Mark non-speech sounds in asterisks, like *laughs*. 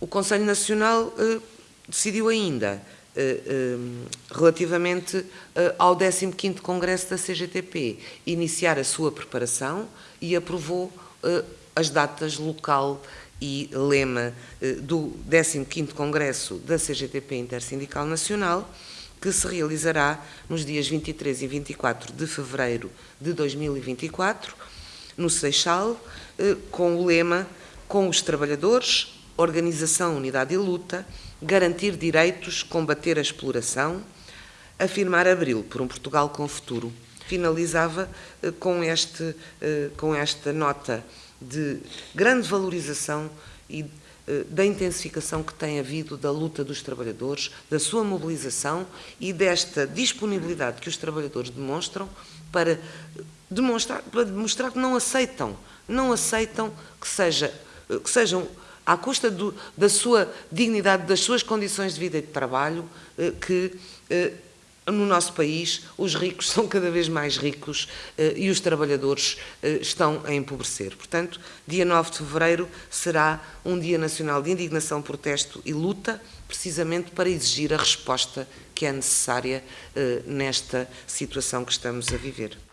O Conselho Nacional eh, decidiu ainda, eh, eh, relativamente ao 15º Congresso da CGTP, iniciar a sua preparação e aprovou as datas local e lema do 15º Congresso da CGTP Intersindical Nacional, que se realizará nos dias 23 e 24 de fevereiro de 2024, no Seixal, com o lema Com os trabalhadores, organização, unidade e luta, garantir direitos, combater a exploração, afirmar abril por um Portugal com futuro. Finalizava eh, com, este, eh, com esta nota de grande valorização e eh, da intensificação que tem havido da luta dos trabalhadores, da sua mobilização e desta disponibilidade que os trabalhadores demonstram para demonstrar, para demonstrar que não aceitam, não aceitam que, seja, que sejam à custa do, da sua dignidade, das suas condições de vida e de trabalho, eh, que eh, no nosso país os ricos *laughs* são cada vez mais ricos eh, e os trabalhadores estão a empobrecer. Portanto, dia 9 de fevereiro será um Dia Nacional de Indignação, Protesto e Luta, precisamente para exigir a resposta que é necessária nesta situação que estamos a viver.